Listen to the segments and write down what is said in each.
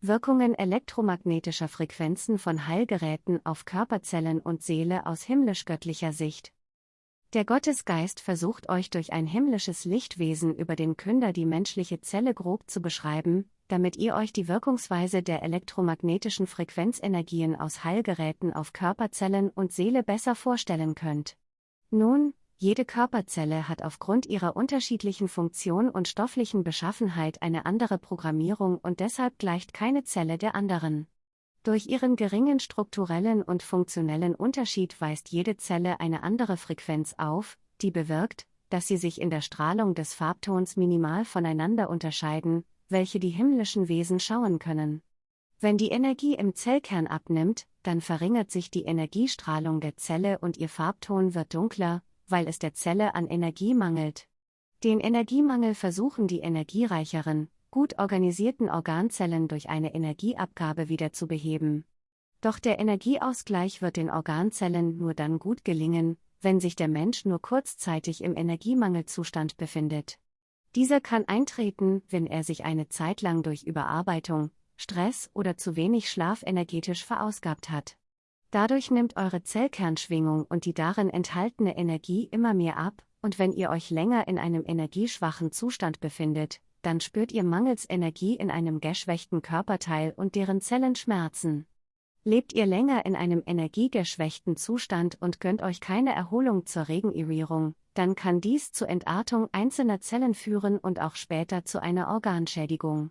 Wirkungen elektromagnetischer Frequenzen von Heilgeräten auf Körperzellen und Seele aus himmlisch-göttlicher Sicht. Der Gottesgeist versucht euch durch ein himmlisches Lichtwesen über den Künder die menschliche Zelle grob zu beschreiben, damit ihr euch die Wirkungsweise der elektromagnetischen Frequenzenergien aus Heilgeräten auf Körperzellen und Seele besser vorstellen könnt. Nun, jede Körperzelle hat aufgrund ihrer unterschiedlichen Funktion und stofflichen Beschaffenheit eine andere Programmierung und deshalb gleicht keine Zelle der anderen. Durch ihren geringen strukturellen und funktionellen Unterschied weist jede Zelle eine andere Frequenz auf, die bewirkt, dass sie sich in der Strahlung des Farbtons minimal voneinander unterscheiden, welche die himmlischen Wesen schauen können. Wenn die Energie im Zellkern abnimmt, dann verringert sich die Energiestrahlung der Zelle und ihr Farbton wird dunkler, weil es der Zelle an Energie mangelt. Den Energiemangel versuchen die energiereicheren, gut organisierten Organzellen durch eine Energieabgabe wieder zu beheben. Doch der Energieausgleich wird den Organzellen nur dann gut gelingen, wenn sich der Mensch nur kurzzeitig im Energiemangelzustand befindet. Dieser kann eintreten, wenn er sich eine Zeit lang durch Überarbeitung, Stress oder zu wenig Schlaf energetisch verausgabt hat. Dadurch nimmt eure Zellkernschwingung und die darin enthaltene Energie immer mehr ab, und wenn ihr euch länger in einem energieschwachen Zustand befindet, dann spürt ihr mangels Energie in einem geschwächten Körperteil und deren Zellen Schmerzen. Lebt ihr länger in einem energiegeschwächten Zustand und gönnt euch keine Erholung zur Regenerierung, dann kann dies zur Entartung einzelner Zellen führen und auch später zu einer Organschädigung.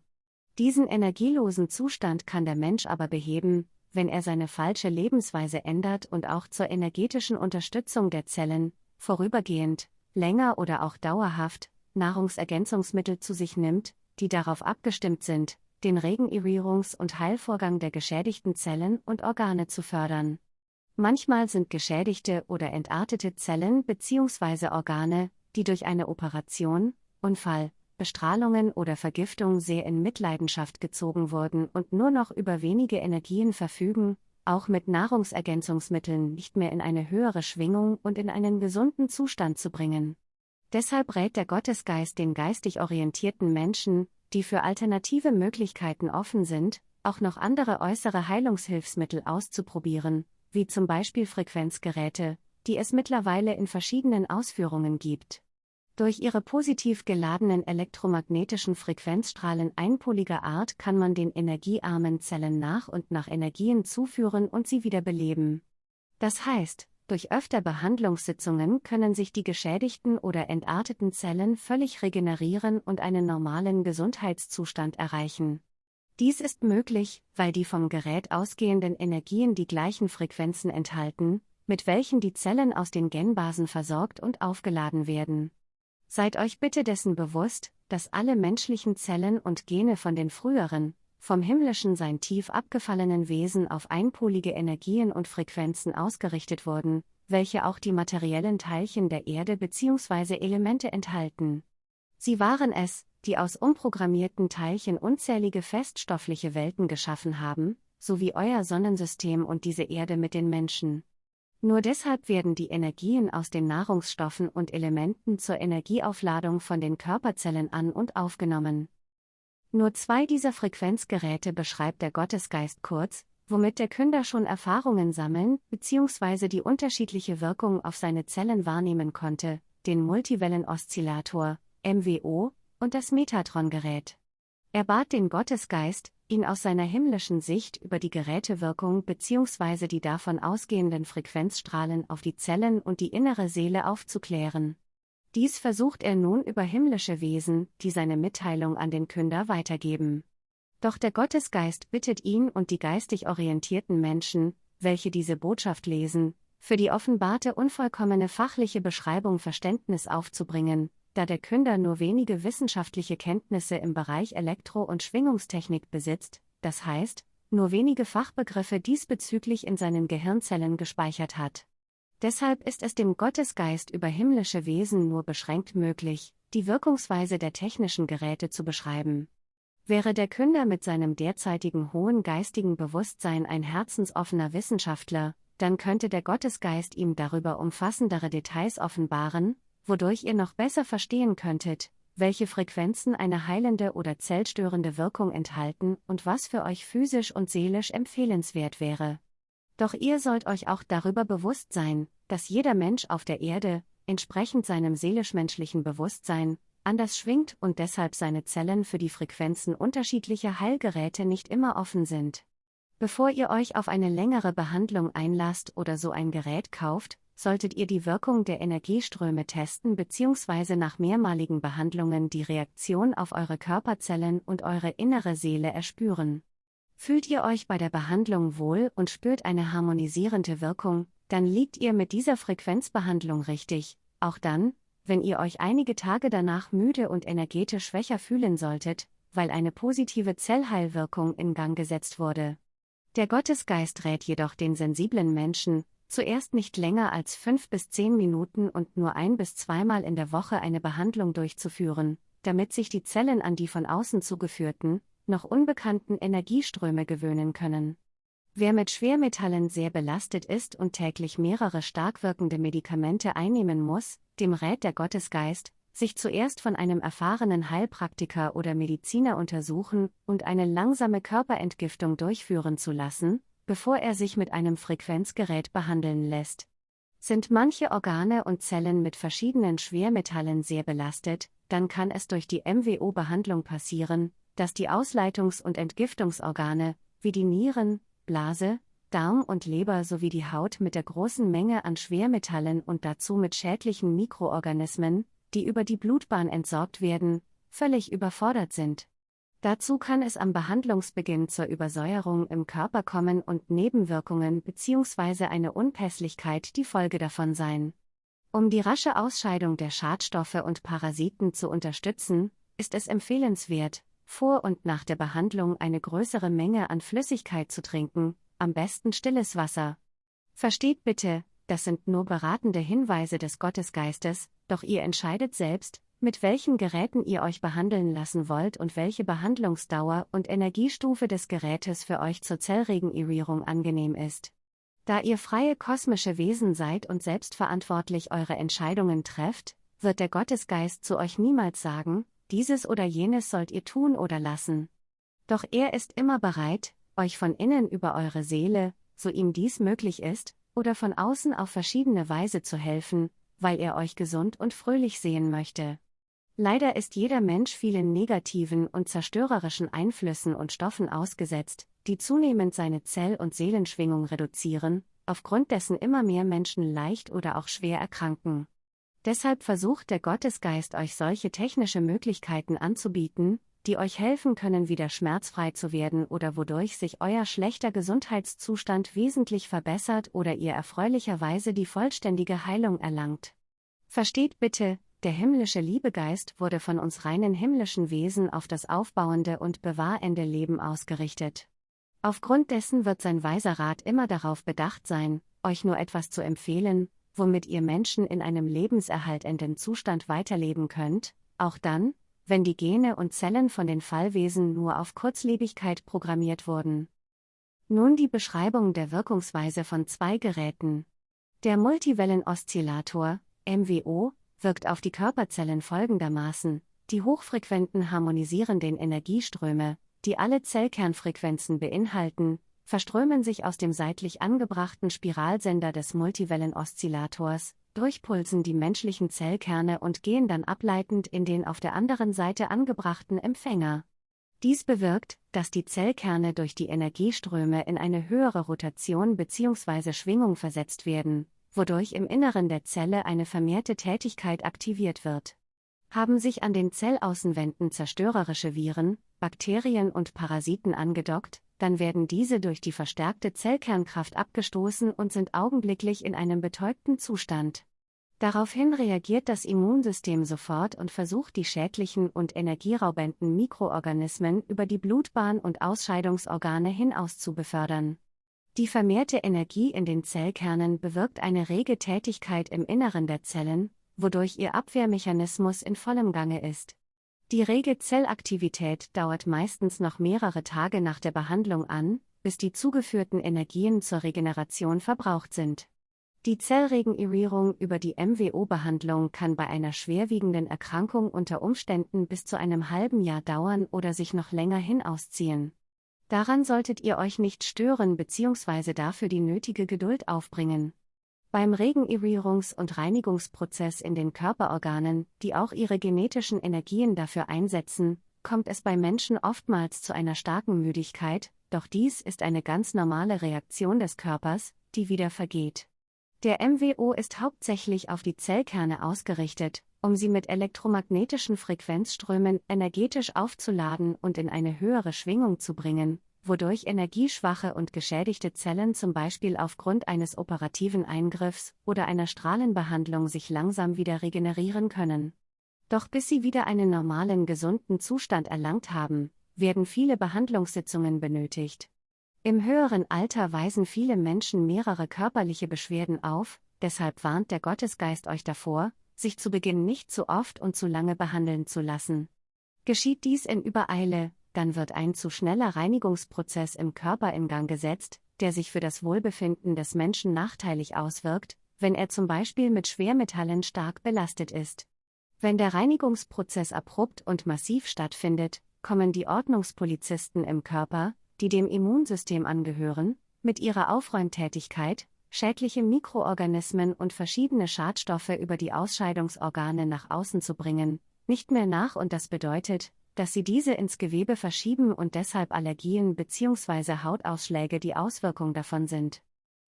Diesen energielosen Zustand kann der Mensch aber beheben, wenn er seine falsche Lebensweise ändert und auch zur energetischen Unterstützung der Zellen, vorübergehend, länger oder auch dauerhaft, Nahrungsergänzungsmittel zu sich nimmt, die darauf abgestimmt sind, den Regenerierungs- und Heilvorgang der geschädigten Zellen und Organe zu fördern. Manchmal sind geschädigte oder entartete Zellen bzw. Organe, die durch eine Operation, Unfall, Bestrahlungen oder Vergiftung sehr in Mitleidenschaft gezogen wurden und nur noch über wenige Energien verfügen, auch mit Nahrungsergänzungsmitteln nicht mehr in eine höhere Schwingung und in einen gesunden Zustand zu bringen. Deshalb rät der Gottesgeist den geistig orientierten Menschen, die für alternative Möglichkeiten offen sind, auch noch andere äußere Heilungshilfsmittel auszuprobieren, wie zum Beispiel Frequenzgeräte, die es mittlerweile in verschiedenen Ausführungen gibt. Durch ihre positiv geladenen elektromagnetischen Frequenzstrahlen einpoliger Art kann man den energiearmen Zellen nach und nach Energien zuführen und sie wieder beleben. Das heißt, durch öfter Behandlungssitzungen können sich die geschädigten oder entarteten Zellen völlig regenerieren und einen normalen Gesundheitszustand erreichen. Dies ist möglich, weil die vom Gerät ausgehenden Energien die gleichen Frequenzen enthalten, mit welchen die Zellen aus den Genbasen versorgt und aufgeladen werden. Seid euch bitte dessen bewusst, dass alle menschlichen Zellen und Gene von den früheren, vom himmlischen sein tief abgefallenen Wesen auf einpolige Energien und Frequenzen ausgerichtet wurden, welche auch die materiellen Teilchen der Erde bzw. Elemente enthalten. Sie waren es, die aus umprogrammierten Teilchen unzählige feststoffliche Welten geschaffen haben, so wie euer Sonnensystem und diese Erde mit den Menschen. Nur deshalb werden die Energien aus den Nahrungsstoffen und Elementen zur Energieaufladung von den Körperzellen an und aufgenommen. Nur zwei dieser Frequenzgeräte beschreibt der Gottesgeist kurz, womit der Künder schon Erfahrungen sammeln bzw. die unterschiedliche Wirkung auf seine Zellen wahrnehmen konnte, den Multiwellen-Oszillator, MWO, und das Metatron-Gerät. Er bat den Gottesgeist, ihn aus seiner himmlischen Sicht über die Gerätewirkung bzw. die davon ausgehenden Frequenzstrahlen auf die Zellen und die innere Seele aufzuklären. Dies versucht er nun über himmlische Wesen, die seine Mitteilung an den Künder weitergeben. Doch der Gottesgeist bittet ihn und die geistig orientierten Menschen, welche diese Botschaft lesen, für die offenbarte unvollkommene fachliche Beschreibung Verständnis aufzubringen, da der Künder nur wenige wissenschaftliche Kenntnisse im Bereich Elektro- und Schwingungstechnik besitzt, das heißt, nur wenige Fachbegriffe diesbezüglich in seinen Gehirnzellen gespeichert hat. Deshalb ist es dem Gottesgeist über himmlische Wesen nur beschränkt möglich, die Wirkungsweise der technischen Geräte zu beschreiben. Wäre der Künder mit seinem derzeitigen hohen geistigen Bewusstsein ein herzensoffener Wissenschaftler, dann könnte der Gottesgeist ihm darüber umfassendere Details offenbaren, wodurch ihr noch besser verstehen könntet, welche Frequenzen eine heilende oder zellstörende Wirkung enthalten und was für euch physisch und seelisch empfehlenswert wäre. Doch ihr sollt euch auch darüber bewusst sein, dass jeder Mensch auf der Erde, entsprechend seinem seelisch-menschlichen Bewusstsein, anders schwingt und deshalb seine Zellen für die Frequenzen unterschiedlicher Heilgeräte nicht immer offen sind. Bevor ihr euch auf eine längere Behandlung einlasst oder so ein Gerät kauft, solltet ihr die Wirkung der Energieströme testen bzw. nach mehrmaligen Behandlungen die Reaktion auf eure Körperzellen und eure innere Seele erspüren. Fühlt ihr euch bei der Behandlung wohl und spürt eine harmonisierende Wirkung, dann liegt ihr mit dieser Frequenzbehandlung richtig, auch dann, wenn ihr euch einige Tage danach müde und energetisch schwächer fühlen solltet, weil eine positive Zellheilwirkung in Gang gesetzt wurde. Der Gottesgeist rät jedoch den sensiblen Menschen, zuerst nicht länger als fünf bis zehn Minuten und nur ein bis zweimal in der Woche eine Behandlung durchzuführen, damit sich die Zellen an die von außen zugeführten, noch unbekannten Energieströme gewöhnen können. Wer mit Schwermetallen sehr belastet ist und täglich mehrere stark wirkende Medikamente einnehmen muss, dem rät der Gottesgeist, sich zuerst von einem erfahrenen Heilpraktiker oder Mediziner untersuchen und eine langsame Körperentgiftung durchführen zu lassen, bevor er sich mit einem Frequenzgerät behandeln lässt. Sind manche Organe und Zellen mit verschiedenen Schwermetallen sehr belastet, dann kann es durch die MWO-Behandlung passieren, dass die Ausleitungs- und Entgiftungsorgane, wie die Nieren, Blase, Darm und Leber sowie die Haut mit der großen Menge an Schwermetallen und dazu mit schädlichen Mikroorganismen, die über die Blutbahn entsorgt werden, völlig überfordert sind. Dazu kann es am Behandlungsbeginn zur Übersäuerung im Körper kommen und Nebenwirkungen bzw. eine Unpässlichkeit die Folge davon sein. Um die rasche Ausscheidung der Schadstoffe und Parasiten zu unterstützen, ist es empfehlenswert, vor und nach der Behandlung eine größere Menge an Flüssigkeit zu trinken, am besten stilles Wasser. Versteht bitte, das sind nur beratende Hinweise des Gottesgeistes, doch ihr entscheidet selbst, mit welchen Geräten ihr euch behandeln lassen wollt und welche Behandlungsdauer und Energiestufe des Gerätes für euch zur Zellregenerierung angenehm ist. Da ihr freie kosmische Wesen seid und selbstverantwortlich eure Entscheidungen trefft, wird der Gottesgeist zu euch niemals sagen, dieses oder jenes sollt ihr tun oder lassen. Doch er ist immer bereit, euch von innen über eure Seele, so ihm dies möglich ist, oder von außen auf verschiedene Weise zu helfen, weil er euch gesund und fröhlich sehen möchte. Leider ist jeder Mensch vielen negativen und zerstörerischen Einflüssen und Stoffen ausgesetzt, die zunehmend seine Zell- und Seelenschwingung reduzieren, aufgrund dessen immer mehr Menschen leicht oder auch schwer erkranken. Deshalb versucht der Gottesgeist euch solche technische Möglichkeiten anzubieten, die euch helfen können, wieder schmerzfrei zu werden oder wodurch sich euer schlechter Gesundheitszustand wesentlich verbessert oder ihr erfreulicherweise die vollständige Heilung erlangt. Versteht bitte, der himmlische Liebegeist wurde von uns reinen himmlischen Wesen auf das aufbauende und bewahrende Leben ausgerichtet. Aufgrund dessen wird sein weiser Rat immer darauf bedacht sein, euch nur etwas zu empfehlen, womit ihr Menschen in einem lebenserhaltenden Zustand weiterleben könnt, auch dann, wenn die Gene und Zellen von den Fallwesen nur auf Kurzlebigkeit programmiert wurden. Nun die Beschreibung der Wirkungsweise von zwei Geräten. Der Multiwellen-Oszillator, MWO, wirkt auf die Körperzellen folgendermaßen, die hochfrequenten harmonisierenden Energieströme, die alle Zellkernfrequenzen beinhalten, verströmen sich aus dem seitlich angebrachten Spiralsender des Multiwellen-Oszillators, durchpulsen die menschlichen Zellkerne und gehen dann ableitend in den auf der anderen Seite angebrachten Empfänger. Dies bewirkt, dass die Zellkerne durch die Energieströme in eine höhere Rotation bzw. Schwingung versetzt werden, wodurch im Inneren der Zelle eine vermehrte Tätigkeit aktiviert wird. Haben sich an den Zellaußenwänden zerstörerische Viren, Bakterien und Parasiten angedockt, dann werden diese durch die verstärkte Zellkernkraft abgestoßen und sind augenblicklich in einem betäubten Zustand. Daraufhin reagiert das Immunsystem sofort und versucht die schädlichen und energieraubenden Mikroorganismen über die Blutbahn und Ausscheidungsorgane hinaus zu befördern. Die vermehrte Energie in den Zellkernen bewirkt eine rege Tätigkeit im Inneren der Zellen, wodurch ihr Abwehrmechanismus in vollem Gange ist. Die rege Zellaktivität dauert meistens noch mehrere Tage nach der Behandlung an, bis die zugeführten Energien zur Regeneration verbraucht sind. Die Zellregenerierung über die MWO-Behandlung kann bei einer schwerwiegenden Erkrankung unter Umständen bis zu einem halben Jahr dauern oder sich noch länger hinausziehen. Daran solltet ihr euch nicht stören bzw. dafür die nötige Geduld aufbringen. Beim Regenerierungs- und Reinigungsprozess in den Körperorganen, die auch ihre genetischen Energien dafür einsetzen, kommt es bei Menschen oftmals zu einer starken Müdigkeit, doch dies ist eine ganz normale Reaktion des Körpers, die wieder vergeht. Der MWO ist hauptsächlich auf die Zellkerne ausgerichtet, um sie mit elektromagnetischen Frequenzströmen energetisch aufzuladen und in eine höhere Schwingung zu bringen, wodurch energieschwache und geschädigte Zellen zum Beispiel aufgrund eines operativen Eingriffs oder einer Strahlenbehandlung sich langsam wieder regenerieren können. Doch bis sie wieder einen normalen gesunden Zustand erlangt haben, werden viele Behandlungssitzungen benötigt. Im höheren Alter weisen viele Menschen mehrere körperliche Beschwerden auf, deshalb warnt der Gottesgeist euch davor, sich zu Beginn nicht zu oft und zu lange behandeln zu lassen. Geschieht dies in Übereile, dann wird ein zu schneller Reinigungsprozess im Körper in Gang gesetzt, der sich für das Wohlbefinden des Menschen nachteilig auswirkt, wenn er zum Beispiel mit Schwermetallen stark belastet ist. Wenn der Reinigungsprozess abrupt und massiv stattfindet, kommen die Ordnungspolizisten im Körper, die dem Immunsystem angehören, mit ihrer Aufräumtätigkeit, schädliche Mikroorganismen und verschiedene Schadstoffe über die Ausscheidungsorgane nach außen zu bringen, nicht mehr nach und das bedeutet, dass sie diese ins Gewebe verschieben und deshalb Allergien bzw. Hautausschläge die Auswirkung davon sind.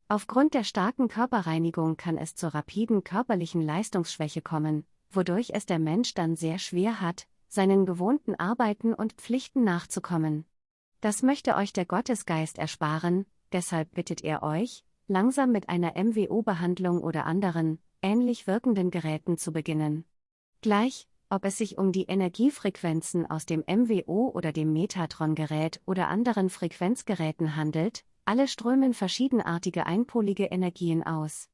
Aufgrund der starken Körperreinigung kann es zur rapiden körperlichen Leistungsschwäche kommen, wodurch es der Mensch dann sehr schwer hat, seinen gewohnten Arbeiten und Pflichten nachzukommen. Das möchte euch der Gottesgeist ersparen, deshalb bittet er euch, langsam mit einer MWO-Behandlung oder anderen, ähnlich wirkenden Geräten zu beginnen. Gleich, ob es sich um die Energiefrequenzen aus dem MWO oder dem Metatron-Gerät oder anderen Frequenzgeräten handelt, alle strömen verschiedenartige einpolige Energien aus.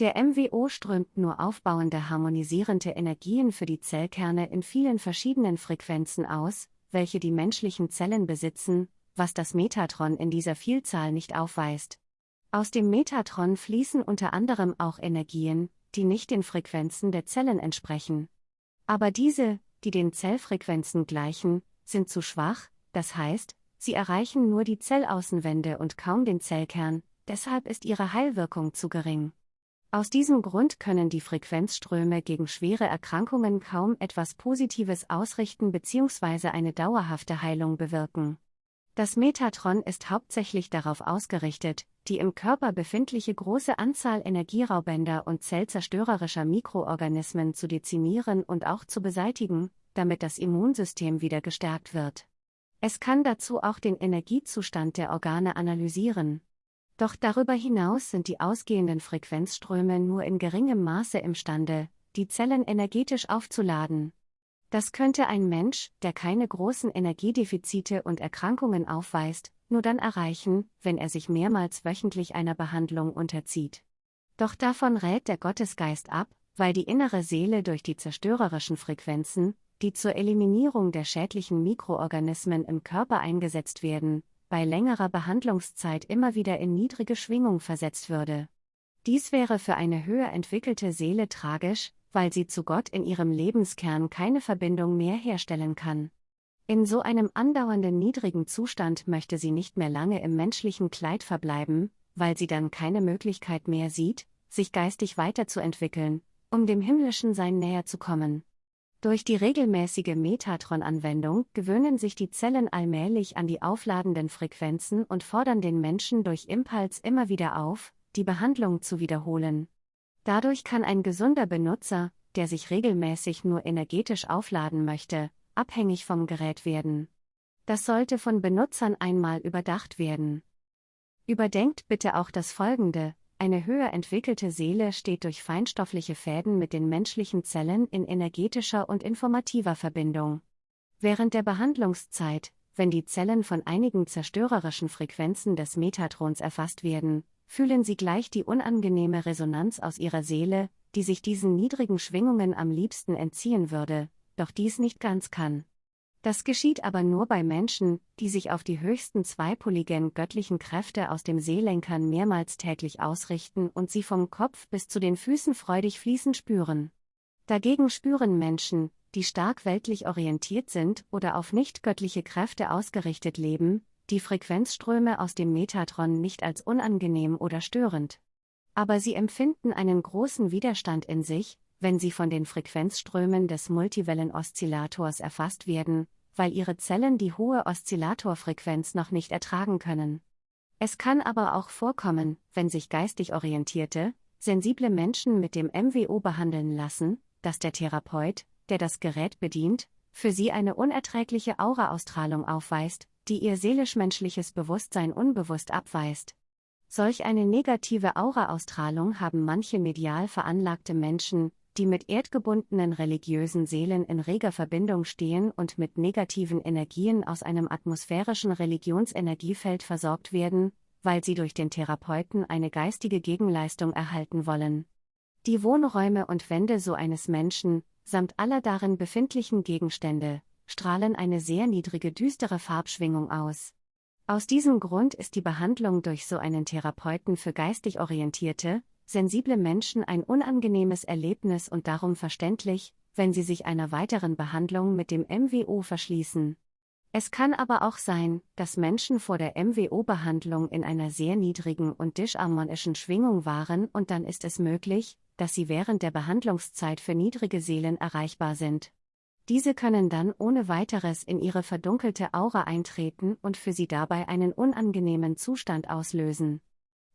Der MWO strömt nur aufbauende harmonisierende Energien für die Zellkerne in vielen verschiedenen Frequenzen aus, welche die menschlichen Zellen besitzen, was das Metatron in dieser Vielzahl nicht aufweist. Aus dem Metatron fließen unter anderem auch Energien, die nicht den Frequenzen der Zellen entsprechen. Aber diese, die den Zellfrequenzen gleichen, sind zu schwach, das heißt, sie erreichen nur die Zellaußenwände und kaum den Zellkern, deshalb ist ihre Heilwirkung zu gering. Aus diesem Grund können die Frequenzströme gegen schwere Erkrankungen kaum etwas Positives ausrichten bzw. eine dauerhafte Heilung bewirken. Das Metatron ist hauptsächlich darauf ausgerichtet, die im Körper befindliche große Anzahl Energieraubender und zellzerstörerischer Mikroorganismen zu dezimieren und auch zu beseitigen, damit das Immunsystem wieder gestärkt wird. Es kann dazu auch den Energiezustand der Organe analysieren. Doch darüber hinaus sind die ausgehenden Frequenzströme nur in geringem Maße imstande, die Zellen energetisch aufzuladen. Das könnte ein Mensch, der keine großen Energiedefizite und Erkrankungen aufweist, nur dann erreichen, wenn er sich mehrmals wöchentlich einer Behandlung unterzieht. Doch davon rät der Gottesgeist ab, weil die innere Seele durch die zerstörerischen Frequenzen, die zur Eliminierung der schädlichen Mikroorganismen im Körper eingesetzt werden, bei längerer Behandlungszeit immer wieder in niedrige Schwingung versetzt würde. Dies wäre für eine höher entwickelte Seele tragisch, weil sie zu Gott in ihrem Lebenskern keine Verbindung mehr herstellen kann. In so einem andauernden niedrigen Zustand möchte sie nicht mehr lange im menschlichen Kleid verbleiben, weil sie dann keine Möglichkeit mehr sieht, sich geistig weiterzuentwickeln, um dem himmlischen Sein näher zu kommen. Durch die regelmäßige Metatron-Anwendung gewöhnen sich die Zellen allmählich an die aufladenden Frequenzen und fordern den Menschen durch Impuls immer wieder auf, die Behandlung zu wiederholen. Dadurch kann ein gesunder Benutzer, der sich regelmäßig nur energetisch aufladen möchte, abhängig vom Gerät werden. Das sollte von Benutzern einmal überdacht werden. Überdenkt bitte auch das Folgende, eine höher entwickelte Seele steht durch feinstoffliche Fäden mit den menschlichen Zellen in energetischer und informativer Verbindung. Während der Behandlungszeit, wenn die Zellen von einigen zerstörerischen Frequenzen des Metatrons erfasst werden, fühlen sie gleich die unangenehme Resonanz aus ihrer Seele, die sich diesen niedrigen Schwingungen am liebsten entziehen würde, doch dies nicht ganz kann. Das geschieht aber nur bei Menschen, die sich auf die höchsten zweipoligen göttlichen Kräfte aus dem Seelenkern mehrmals täglich ausrichten und sie vom Kopf bis zu den Füßen freudig fließen spüren. Dagegen spüren Menschen, die stark weltlich orientiert sind oder auf nicht göttliche Kräfte ausgerichtet leben, die Frequenzströme aus dem Metatron nicht als unangenehm oder störend. Aber sie empfinden einen großen Widerstand in sich, wenn sie von den Frequenzströmen des Multiwellen-Oszillators erfasst werden, weil ihre Zellen die hohe Oszillatorfrequenz noch nicht ertragen können. Es kann aber auch vorkommen, wenn sich geistig orientierte, sensible Menschen mit dem MWO behandeln lassen, dass der Therapeut, der das Gerät bedient, für sie eine unerträgliche Auraausstrahlung aufweist, die ihr seelisch-menschliches Bewusstsein unbewusst abweist. Solch eine negative Auraausstrahlung haben manche medial veranlagte Menschen, die mit erdgebundenen religiösen Seelen in reger Verbindung stehen und mit negativen Energien aus einem atmosphärischen Religionsenergiefeld versorgt werden, weil sie durch den Therapeuten eine geistige Gegenleistung erhalten wollen. Die Wohnräume und Wände so eines Menschen, samt aller darin befindlichen Gegenstände, strahlen eine sehr niedrige düstere Farbschwingung aus. Aus diesem Grund ist die Behandlung durch so einen Therapeuten für geistig orientierte, sensible Menschen ein unangenehmes Erlebnis und darum verständlich, wenn sie sich einer weiteren Behandlung mit dem MWO verschließen. Es kann aber auch sein, dass Menschen vor der MWO-Behandlung in einer sehr niedrigen und disharmonischen Schwingung waren und dann ist es möglich, dass sie während der Behandlungszeit für niedrige Seelen erreichbar sind. Diese können dann ohne weiteres in ihre verdunkelte Aura eintreten und für sie dabei einen unangenehmen Zustand auslösen.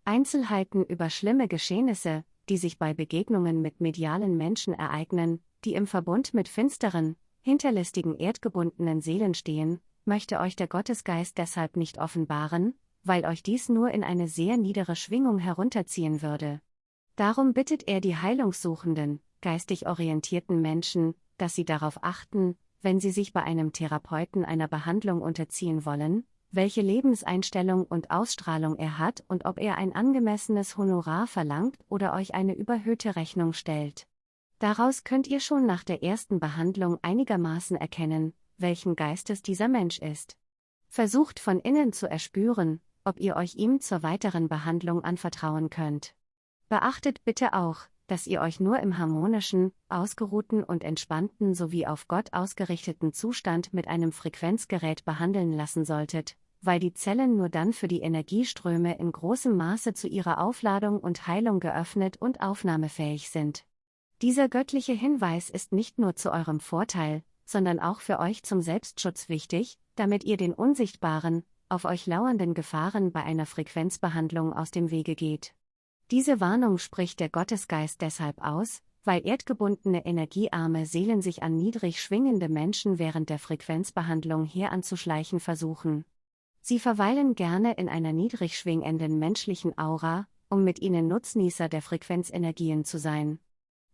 Einzelheiten über schlimme Geschehnisse, die sich bei Begegnungen mit medialen Menschen ereignen, die im Verbund mit finsteren, hinterlistigen erdgebundenen Seelen stehen, möchte euch der Gottesgeist deshalb nicht offenbaren, weil euch dies nur in eine sehr niedere Schwingung herunterziehen würde. Darum bittet er die heilungssuchenden, geistig orientierten Menschen, dass sie darauf achten, wenn sie sich bei einem Therapeuten einer Behandlung unterziehen wollen, welche Lebenseinstellung und Ausstrahlung er hat und ob er ein angemessenes Honorar verlangt oder euch eine überhöhte Rechnung stellt. Daraus könnt ihr schon nach der ersten Behandlung einigermaßen erkennen, welchen Geistes dieser Mensch ist. Versucht von innen zu erspüren, ob ihr euch ihm zur weiteren Behandlung anvertrauen könnt. Beachtet bitte auch, dass ihr euch nur im harmonischen, ausgeruhten und entspannten sowie auf Gott ausgerichteten Zustand mit einem Frequenzgerät behandeln lassen solltet, weil die Zellen nur dann für die Energieströme in großem Maße zu ihrer Aufladung und Heilung geöffnet und aufnahmefähig sind. Dieser göttliche Hinweis ist nicht nur zu eurem Vorteil, sondern auch für euch zum Selbstschutz wichtig, damit ihr den unsichtbaren, auf euch lauernden Gefahren bei einer Frequenzbehandlung aus dem Wege geht. Diese Warnung spricht der Gottesgeist deshalb aus, weil erdgebundene energiearme Seelen sich an niedrig schwingende Menschen während der Frequenzbehandlung heranzuschleichen versuchen. Sie verweilen gerne in einer niedrig schwingenden menschlichen Aura, um mit ihnen Nutznießer der Frequenzenergien zu sein.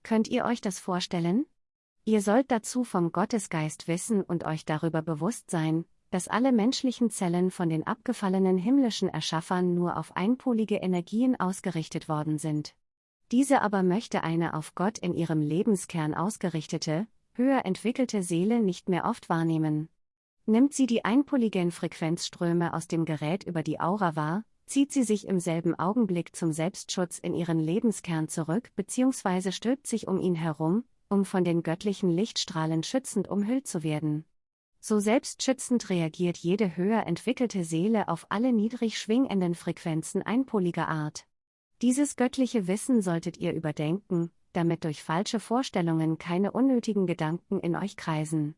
Könnt ihr euch das vorstellen? Ihr sollt dazu vom Gottesgeist wissen und euch darüber bewusst sein, dass alle menschlichen Zellen von den abgefallenen himmlischen Erschaffern nur auf einpolige Energien ausgerichtet worden sind. Diese aber möchte eine auf Gott in ihrem Lebenskern ausgerichtete, höher entwickelte Seele nicht mehr oft wahrnehmen. Nimmt sie die einpoligen Frequenzströme aus dem Gerät über die Aura wahr, zieht sie sich im selben Augenblick zum Selbstschutz in ihren Lebenskern zurück bzw. stülpt sich um ihn herum, um von den göttlichen Lichtstrahlen schützend umhüllt zu werden. So selbstschützend reagiert jede höher entwickelte Seele auf alle niedrig schwingenden Frequenzen einpoliger Art. Dieses göttliche Wissen solltet ihr überdenken, damit durch falsche Vorstellungen keine unnötigen Gedanken in euch kreisen.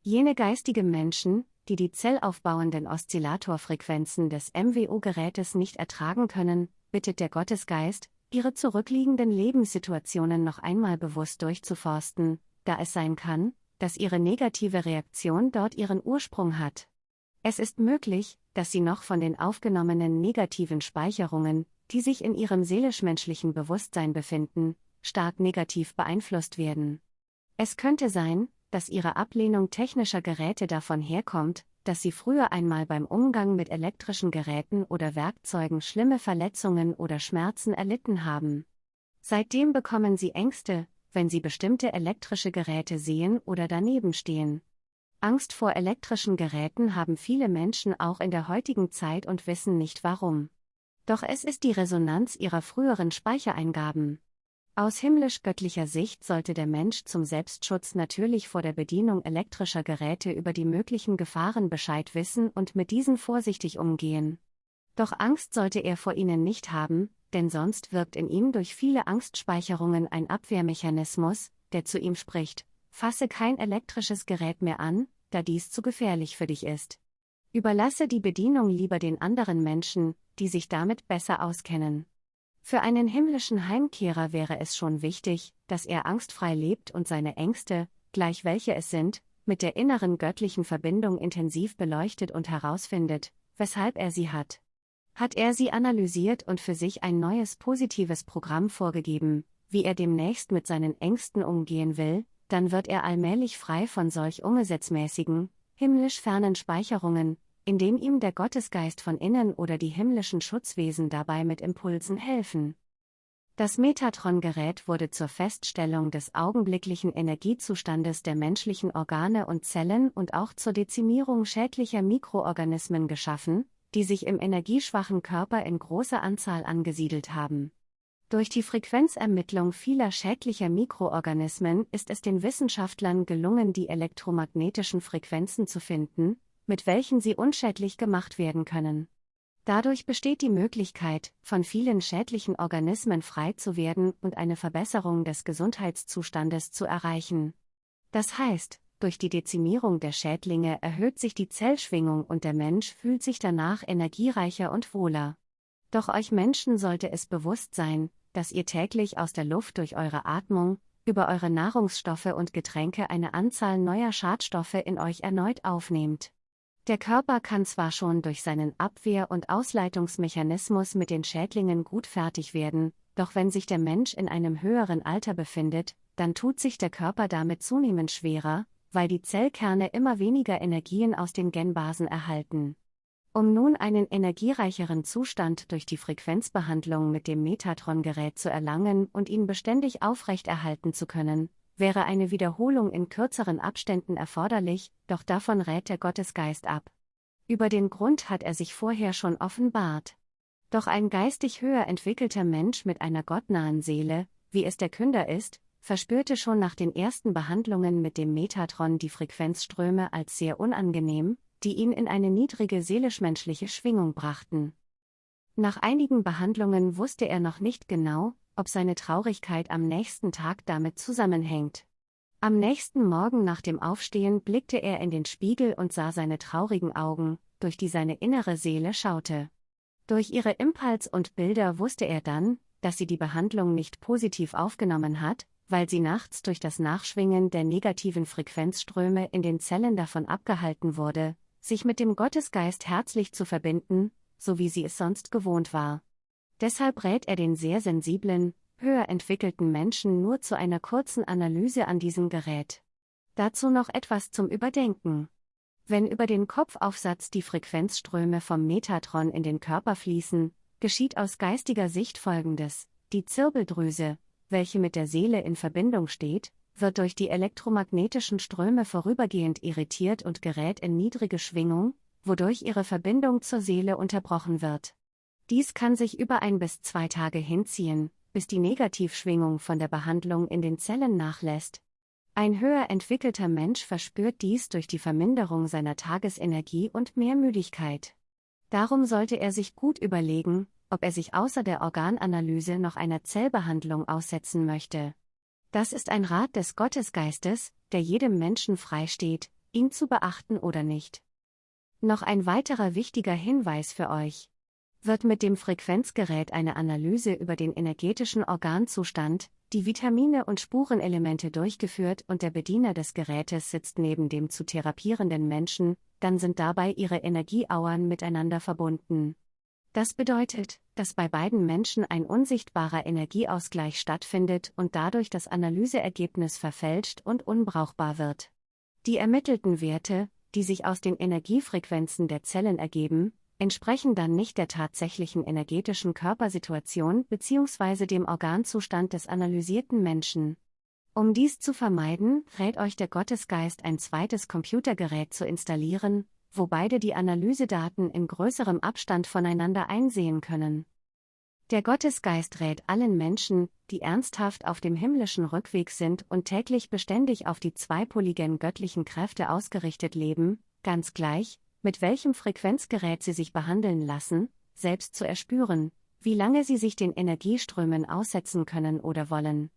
Jene geistige Menschen, die die zellaufbauenden Oszillatorfrequenzen des MWO-Gerätes nicht ertragen können, bittet der Gottesgeist, ihre zurückliegenden Lebenssituationen noch einmal bewusst durchzuforsten, da es sein kann, dass ihre negative Reaktion dort ihren Ursprung hat. Es ist möglich, dass sie noch von den aufgenommenen negativen Speicherungen, die sich in ihrem seelisch-menschlichen Bewusstsein befinden, stark negativ beeinflusst werden. Es könnte sein, dass ihre Ablehnung technischer Geräte davon herkommt, dass sie früher einmal beim Umgang mit elektrischen Geräten oder Werkzeugen schlimme Verletzungen oder Schmerzen erlitten haben. Seitdem bekommen sie Ängste, wenn sie bestimmte elektrische Geräte sehen oder daneben stehen. Angst vor elektrischen Geräten haben viele Menschen auch in der heutigen Zeit und wissen nicht warum. Doch es ist die Resonanz ihrer früheren Speichereingaben. Aus himmlisch-göttlicher Sicht sollte der Mensch zum Selbstschutz natürlich vor der Bedienung elektrischer Geräte über die möglichen Gefahren Bescheid wissen und mit diesen vorsichtig umgehen. Doch Angst sollte er vor ihnen nicht haben, denn sonst wirkt in ihm durch viele Angstspeicherungen ein Abwehrmechanismus, der zu ihm spricht, fasse kein elektrisches Gerät mehr an, da dies zu gefährlich für dich ist. Überlasse die Bedienung lieber den anderen Menschen, die sich damit besser auskennen. Für einen himmlischen Heimkehrer wäre es schon wichtig, dass er angstfrei lebt und seine Ängste, gleich welche es sind, mit der inneren göttlichen Verbindung intensiv beleuchtet und herausfindet, weshalb er sie hat. Hat er sie analysiert und für sich ein neues positives Programm vorgegeben, wie er demnächst mit seinen Ängsten umgehen will, dann wird er allmählich frei von solch ungesetzmäßigen, himmlisch fernen Speicherungen, indem ihm der Gottesgeist von innen oder die himmlischen Schutzwesen dabei mit Impulsen helfen. Das Metatron-Gerät wurde zur Feststellung des augenblicklichen Energiezustandes der menschlichen Organe und Zellen und auch zur Dezimierung schädlicher Mikroorganismen geschaffen, die sich im energieschwachen Körper in großer Anzahl angesiedelt haben. Durch die Frequenzermittlung vieler schädlicher Mikroorganismen ist es den Wissenschaftlern gelungen, die elektromagnetischen Frequenzen zu finden, mit welchen sie unschädlich gemacht werden können. Dadurch besteht die Möglichkeit, von vielen schädlichen Organismen frei zu werden und eine Verbesserung des Gesundheitszustandes zu erreichen. Das heißt, durch die Dezimierung der Schädlinge erhöht sich die Zellschwingung und der Mensch fühlt sich danach energiereicher und wohler. Doch euch Menschen sollte es bewusst sein, dass ihr täglich aus der Luft durch eure Atmung, über eure Nahrungsstoffe und Getränke eine Anzahl neuer Schadstoffe in euch erneut aufnehmt. Der Körper kann zwar schon durch seinen Abwehr- und Ausleitungsmechanismus mit den Schädlingen gut fertig werden, doch wenn sich der Mensch in einem höheren Alter befindet, dann tut sich der Körper damit zunehmend schwerer, weil die Zellkerne immer weniger Energien aus den Genbasen erhalten. Um nun einen energiereicheren Zustand durch die Frequenzbehandlung mit dem Metatron-Gerät zu erlangen und ihn beständig aufrechterhalten zu können, wäre eine Wiederholung in kürzeren Abständen erforderlich, doch davon rät der Gottesgeist ab. Über den Grund hat er sich vorher schon offenbart. Doch ein geistig höher entwickelter Mensch mit einer gottnahen Seele, wie es der Künder ist, verspürte schon nach den ersten Behandlungen mit dem Metatron die Frequenzströme als sehr unangenehm, die ihn in eine niedrige seelisch-menschliche Schwingung brachten. Nach einigen Behandlungen wusste er noch nicht genau, ob seine Traurigkeit am nächsten Tag damit zusammenhängt. Am nächsten Morgen nach dem Aufstehen blickte er in den Spiegel und sah seine traurigen Augen, durch die seine innere Seele schaute. Durch ihre Impuls und Bilder wusste er dann, dass sie die Behandlung nicht positiv aufgenommen hat, weil sie nachts durch das Nachschwingen der negativen Frequenzströme in den Zellen davon abgehalten wurde, sich mit dem Gottesgeist herzlich zu verbinden, so wie sie es sonst gewohnt war. Deshalb rät er den sehr sensiblen, höher entwickelten Menschen nur zu einer kurzen Analyse an diesem Gerät. Dazu noch etwas zum Überdenken. Wenn über den Kopfaufsatz die Frequenzströme vom Metatron in den Körper fließen, geschieht aus geistiger Sicht Folgendes. Die Zirbeldrüse, welche mit der Seele in Verbindung steht, wird durch die elektromagnetischen Ströme vorübergehend irritiert und gerät in niedrige Schwingung, wodurch ihre Verbindung zur Seele unterbrochen wird. Dies kann sich über ein bis zwei Tage hinziehen, bis die Negativschwingung von der Behandlung in den Zellen nachlässt. Ein höher entwickelter Mensch verspürt dies durch die Verminderung seiner Tagesenergie und mehr Müdigkeit. Darum sollte er sich gut überlegen, ob er sich außer der Organanalyse noch einer Zellbehandlung aussetzen möchte. Das ist ein Rat des Gottesgeistes, der jedem Menschen freisteht, ihn zu beachten oder nicht. Noch ein weiterer wichtiger Hinweis für euch wird mit dem Frequenzgerät eine Analyse über den energetischen Organzustand, die Vitamine und Spurenelemente durchgeführt und der Bediener des Gerätes sitzt neben dem zu therapierenden Menschen, dann sind dabei ihre Energieauern miteinander verbunden. Das bedeutet, dass bei beiden Menschen ein unsichtbarer Energieausgleich stattfindet und dadurch das Analyseergebnis verfälscht und unbrauchbar wird. Die ermittelten Werte, die sich aus den Energiefrequenzen der Zellen ergeben, entsprechen dann nicht der tatsächlichen energetischen Körpersituation bzw. dem Organzustand des analysierten Menschen. Um dies zu vermeiden, rät euch der Gottesgeist ein zweites Computergerät zu installieren, wo beide die Analysedaten in größerem Abstand voneinander einsehen können. Der Gottesgeist rät allen Menschen, die ernsthaft auf dem himmlischen Rückweg sind und täglich beständig auf die zweipoligen göttlichen Kräfte ausgerichtet leben, ganz gleich, mit welchem Frequenzgerät sie sich behandeln lassen, selbst zu erspüren, wie lange sie sich den Energieströmen aussetzen können oder wollen.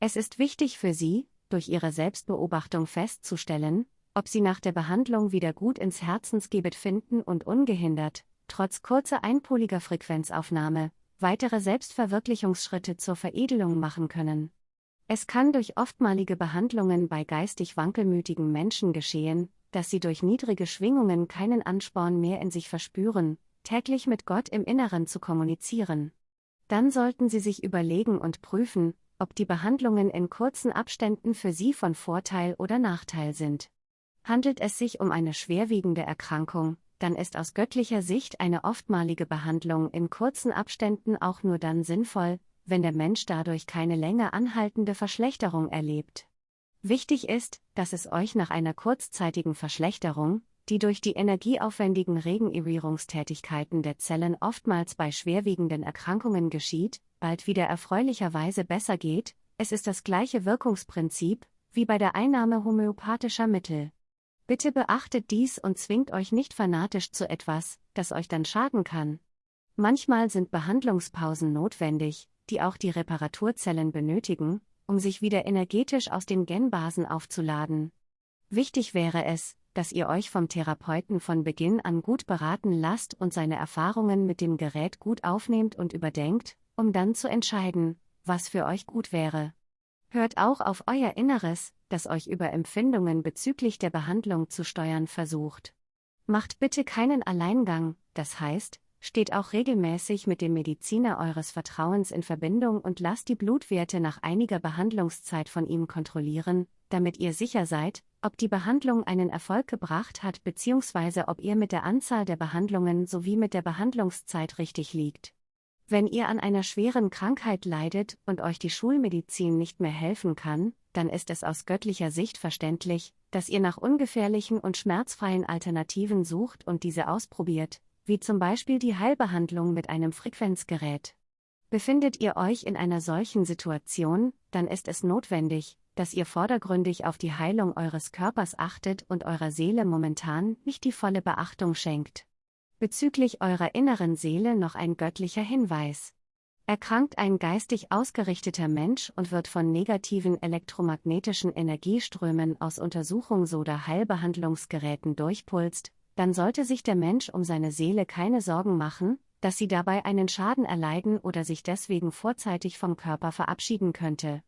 Es ist wichtig für sie, durch ihre Selbstbeobachtung festzustellen, ob sie nach der Behandlung wieder gut ins Herzensgebet finden und ungehindert, trotz kurzer einpoliger Frequenzaufnahme, weitere Selbstverwirklichungsschritte zur Veredelung machen können. Es kann durch oftmalige Behandlungen bei geistig wankelmütigen Menschen geschehen, dass sie durch niedrige Schwingungen keinen Ansporn mehr in sich verspüren, täglich mit Gott im Inneren zu kommunizieren. Dann sollten sie sich überlegen und prüfen, ob die Behandlungen in kurzen Abständen für sie von Vorteil oder Nachteil sind. Handelt es sich um eine schwerwiegende Erkrankung, dann ist aus göttlicher Sicht eine oftmalige Behandlung in kurzen Abständen auch nur dann sinnvoll, wenn der Mensch dadurch keine länger anhaltende Verschlechterung erlebt. Wichtig ist, dass es euch nach einer kurzzeitigen Verschlechterung, die durch die energieaufwendigen Regenerierungstätigkeiten der Zellen oftmals bei schwerwiegenden Erkrankungen geschieht, bald wieder erfreulicherweise besser geht, es ist das gleiche Wirkungsprinzip, wie bei der Einnahme homöopathischer Mittel. Bitte beachtet dies und zwingt euch nicht fanatisch zu etwas, das euch dann schaden kann. Manchmal sind Behandlungspausen notwendig, die auch die Reparaturzellen benötigen, um sich wieder energetisch aus den Genbasen aufzuladen. Wichtig wäre es, dass ihr euch vom Therapeuten von Beginn an gut beraten lasst und seine Erfahrungen mit dem Gerät gut aufnehmt und überdenkt, um dann zu entscheiden, was für euch gut wäre. Hört auch auf euer Inneres, das euch über Empfindungen bezüglich der Behandlung zu steuern versucht. Macht bitte keinen Alleingang, das heißt, steht auch regelmäßig mit dem Mediziner eures Vertrauens in Verbindung und lasst die Blutwerte nach einiger Behandlungszeit von ihm kontrollieren, damit ihr sicher seid, ob die Behandlung einen Erfolg gebracht hat bzw. ob ihr mit der Anzahl der Behandlungen sowie mit der Behandlungszeit richtig liegt. Wenn ihr an einer schweren Krankheit leidet und euch die Schulmedizin nicht mehr helfen kann, dann ist es aus göttlicher Sicht verständlich, dass ihr nach ungefährlichen und schmerzfreien Alternativen sucht und diese ausprobiert, wie zum Beispiel die Heilbehandlung mit einem Frequenzgerät. Befindet ihr euch in einer solchen Situation, dann ist es notwendig, dass ihr vordergründig auf die Heilung eures Körpers achtet und eurer Seele momentan nicht die volle Beachtung schenkt. Bezüglich eurer inneren Seele noch ein göttlicher Hinweis. Erkrankt ein geistig ausgerichteter Mensch und wird von negativen elektromagnetischen Energieströmen aus Untersuchungs- oder Heilbehandlungsgeräten durchpulst, dann sollte sich der Mensch um seine Seele keine Sorgen machen, dass sie dabei einen Schaden erleiden oder sich deswegen vorzeitig vom Körper verabschieden könnte.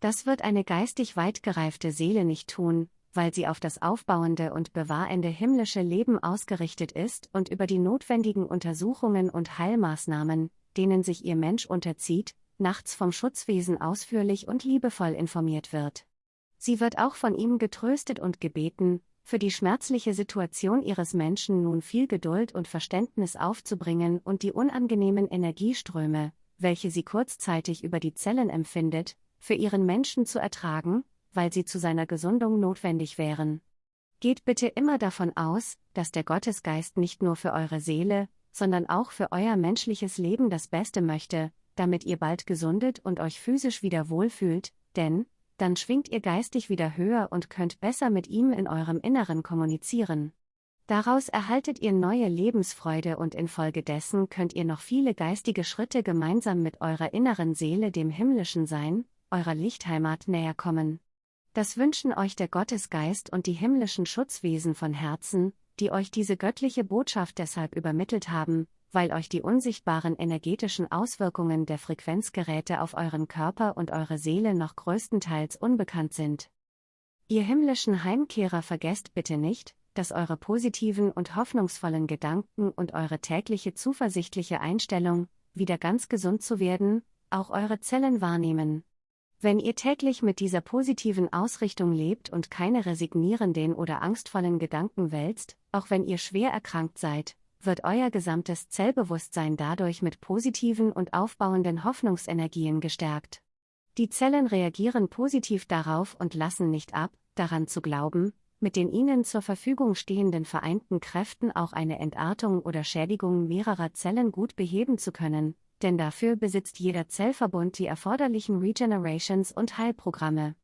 Das wird eine geistig weit gereifte Seele nicht tun, weil sie auf das aufbauende und bewahrende himmlische Leben ausgerichtet ist und über die notwendigen Untersuchungen und Heilmaßnahmen, denen sich ihr Mensch unterzieht, nachts vom Schutzwesen ausführlich und liebevoll informiert wird. Sie wird auch von ihm getröstet und gebeten, für die schmerzliche Situation ihres Menschen nun viel Geduld und Verständnis aufzubringen und die unangenehmen Energieströme, welche sie kurzzeitig über die Zellen empfindet, für ihren Menschen zu ertragen, weil sie zu seiner Gesundung notwendig wären. Geht bitte immer davon aus, dass der Gottesgeist nicht nur für eure Seele, sondern auch für euer menschliches Leben das Beste möchte, damit ihr bald gesundet und euch physisch wieder wohlfühlt, denn, dann schwingt ihr geistig wieder höher und könnt besser mit ihm in eurem Inneren kommunizieren. Daraus erhaltet ihr neue Lebensfreude und infolgedessen könnt ihr noch viele geistige Schritte gemeinsam mit eurer inneren Seele dem himmlischen Sein, eurer Lichtheimat näher kommen. Das wünschen euch der Gottesgeist und die himmlischen Schutzwesen von Herzen, die euch diese göttliche Botschaft deshalb übermittelt haben, weil euch die unsichtbaren energetischen Auswirkungen der Frequenzgeräte auf euren Körper und eure Seele noch größtenteils unbekannt sind. Ihr himmlischen Heimkehrer vergesst bitte nicht, dass eure positiven und hoffnungsvollen Gedanken und eure tägliche zuversichtliche Einstellung, wieder ganz gesund zu werden, auch eure Zellen wahrnehmen. Wenn ihr täglich mit dieser positiven Ausrichtung lebt und keine resignierenden oder angstvollen Gedanken wälzt, auch wenn ihr schwer erkrankt seid, wird euer gesamtes Zellbewusstsein dadurch mit positiven und aufbauenden Hoffnungsenergien gestärkt. Die Zellen reagieren positiv darauf und lassen nicht ab, daran zu glauben, mit den ihnen zur Verfügung stehenden vereinten Kräften auch eine Entartung oder Schädigung mehrerer Zellen gut beheben zu können, denn dafür besitzt jeder Zellverbund die erforderlichen Regenerations- und Heilprogramme.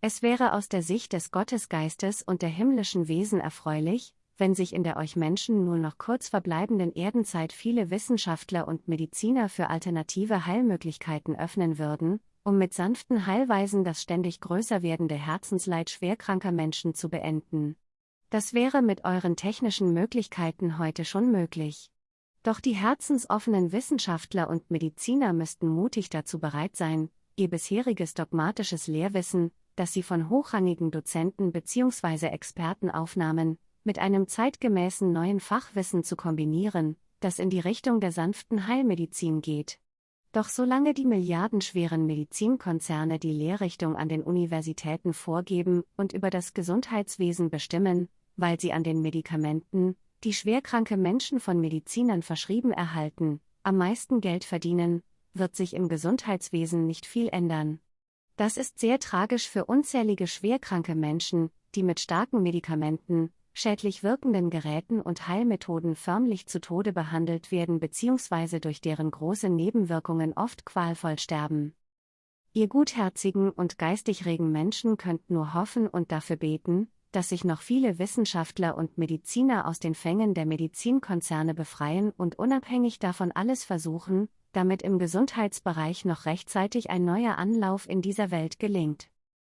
Es wäre aus der Sicht des Gottesgeistes und der himmlischen Wesen erfreulich, wenn sich in der euch Menschen nur noch kurz verbleibenden Erdenzeit viele Wissenschaftler und Mediziner für alternative Heilmöglichkeiten öffnen würden, um mit sanften Heilweisen das ständig größer werdende Herzensleid schwerkranker Menschen zu beenden. Das wäre mit euren technischen Möglichkeiten heute schon möglich. Doch die herzensoffenen Wissenschaftler und Mediziner müssten mutig dazu bereit sein, ihr bisheriges dogmatisches Lehrwissen, das sie von hochrangigen Dozenten bzw. Experten aufnahmen, mit einem zeitgemäßen neuen Fachwissen zu kombinieren, das in die Richtung der sanften Heilmedizin geht. Doch solange die milliardenschweren Medizinkonzerne die Lehrrichtung an den Universitäten vorgeben und über das Gesundheitswesen bestimmen, weil sie an den Medikamenten, die schwerkranke Menschen von Medizinern verschrieben erhalten, am meisten Geld verdienen, wird sich im Gesundheitswesen nicht viel ändern. Das ist sehr tragisch für unzählige schwerkranke Menschen, die mit starken Medikamenten, schädlich wirkenden Geräten und Heilmethoden förmlich zu Tode behandelt werden bzw. durch deren große Nebenwirkungen oft qualvoll sterben. Ihr gutherzigen und geistig regen Menschen könnt nur hoffen und dafür beten, dass sich noch viele Wissenschaftler und Mediziner aus den Fängen der Medizinkonzerne befreien und unabhängig davon alles versuchen, damit im Gesundheitsbereich noch rechtzeitig ein neuer Anlauf in dieser Welt gelingt.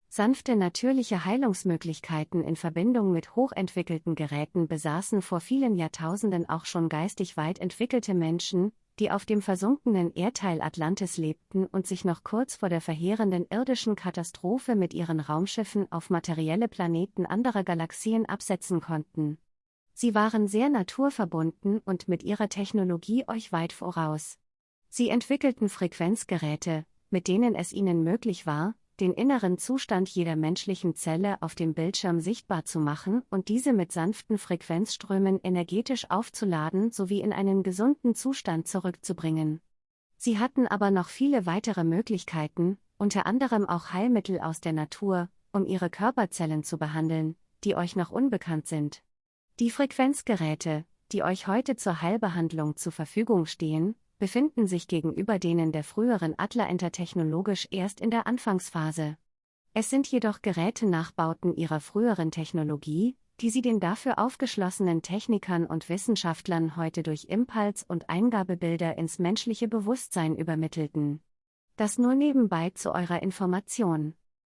Sanfte natürliche Heilungsmöglichkeiten in Verbindung mit hochentwickelten Geräten besaßen vor vielen Jahrtausenden auch schon geistig weit entwickelte Menschen, die auf dem versunkenen Erdteil Atlantis lebten und sich noch kurz vor der verheerenden irdischen Katastrophe mit ihren Raumschiffen auf materielle Planeten anderer Galaxien absetzen konnten. Sie waren sehr naturverbunden und mit ihrer Technologie euch weit voraus. Sie entwickelten Frequenzgeräte, mit denen es ihnen möglich war, den inneren Zustand jeder menschlichen Zelle auf dem Bildschirm sichtbar zu machen und diese mit sanften Frequenzströmen energetisch aufzuladen sowie in einen gesunden Zustand zurückzubringen. Sie hatten aber noch viele weitere Möglichkeiten, unter anderem auch Heilmittel aus der Natur, um ihre Körperzellen zu behandeln, die euch noch unbekannt sind. Die Frequenzgeräte, die euch heute zur Heilbehandlung zur Verfügung stehen, befinden sich gegenüber denen der früheren Atlaenter technologisch erst in der Anfangsphase. Es sind jedoch Gerätenachbauten ihrer früheren Technologie, die sie den dafür aufgeschlossenen Technikern und Wissenschaftlern heute durch Impuls- und Eingabebilder ins menschliche Bewusstsein übermittelten. Das nur nebenbei zu eurer Information.